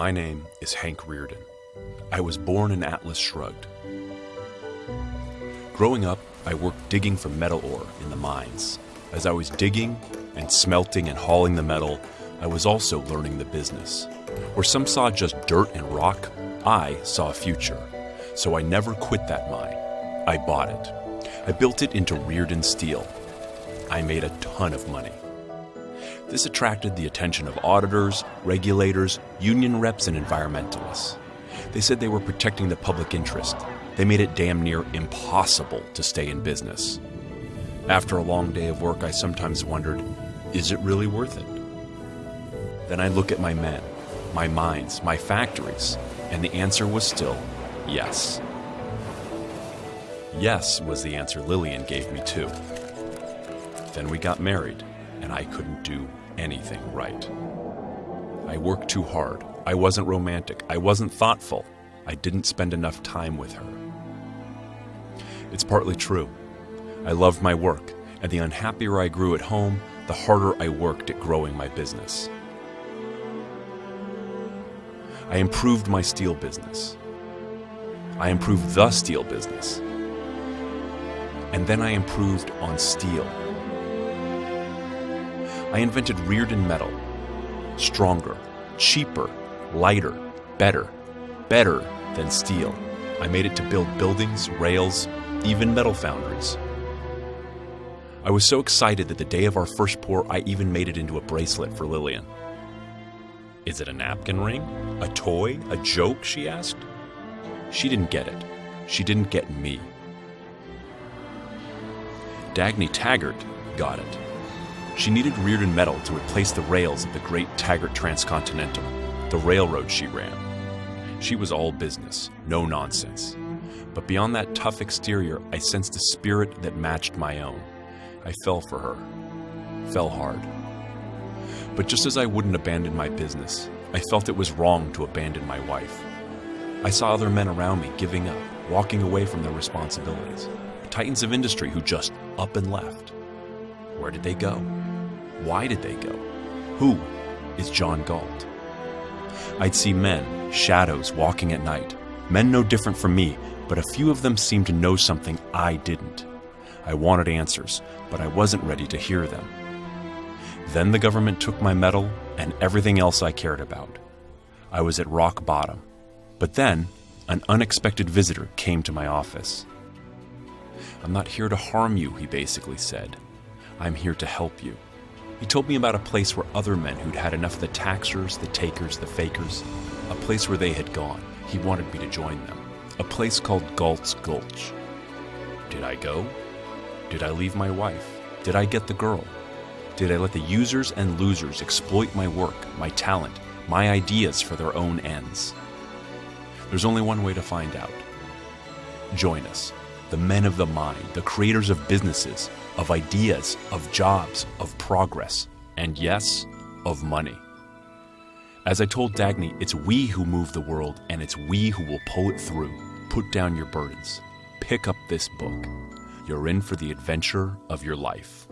My name is Hank Rearden. I was born in Atlas Shrugged. Growing up, I worked digging for metal ore in the mines. As I was digging and smelting and hauling the metal, I was also learning the business. Where some saw just dirt and rock, I saw a future. So I never quit that mine. I bought it. I built it into Rearden Steel. I made a ton of money. This attracted the attention of auditors, regulators, union reps, and environmentalists. They said they were protecting the public interest. They made it damn near impossible to stay in business. After a long day of work, I sometimes wondered is it really worth it? Then I look at my men, my mines, my factories, and the answer was still yes. Yes was the answer Lillian gave me, too. Then we got married, and I couldn't do anything right. I worked too hard. I wasn't romantic. I wasn't thoughtful. I didn't spend enough time with her. It's partly true. I loved my work, and the unhappier I grew at home, the harder I worked at growing my business. I improved my steel business. I improved the steel business. And then I improved on steel. I invented Rearden metal. Stronger, cheaper, lighter, better, better than steel. I made it to build buildings, rails, even metal foundries. I was so excited that the day of our first pour, I even made it into a bracelet for Lillian. Is it a napkin ring? A toy? A joke? she asked. She didn't get it. She didn't get me. Dagny Taggart got it. She needed Rearden metal to replace the rails of the great Taggart Transcontinental, the railroad she ran. She was all business, no nonsense. But beyond that tough exterior, I sensed a spirit that matched my own. I fell for her. Fell hard. But just as I wouldn't abandon my business, I felt it was wrong to abandon my wife. I saw other men around me giving up, walking away from their responsibilities. Titans of industry who just up and left. Where did they go? Why did they go? Who is John Galt? I'd see men, shadows, walking at night. Men no different from me, but a few of them seemed to know something I didn't. I wanted answers, but I wasn't ready to hear them. Then the government took my medal and everything else I cared about. I was at rock bottom. But then, an unexpected visitor came to my office. I'm not here to harm you, he basically said. I'm here to help you. He told me about a place where other men who'd had enough of the taxers, the takers, the fakers, a place where they had gone. He wanted me to join them. A place called Galt's Gulch. Did I go? Did I leave my wife? Did I get the girl? Did I let the users and losers exploit my work, my talent, my ideas for their own ends? There's only one way to find out. Join us, the men of the mind, the creators of businesses, of ideas, of jobs, of progress, and yes, of money. As I told Dagny, it's we who move the world, and it's we who will pull it through. Put down your burdens. Pick up this book. You're in for the adventure of your life.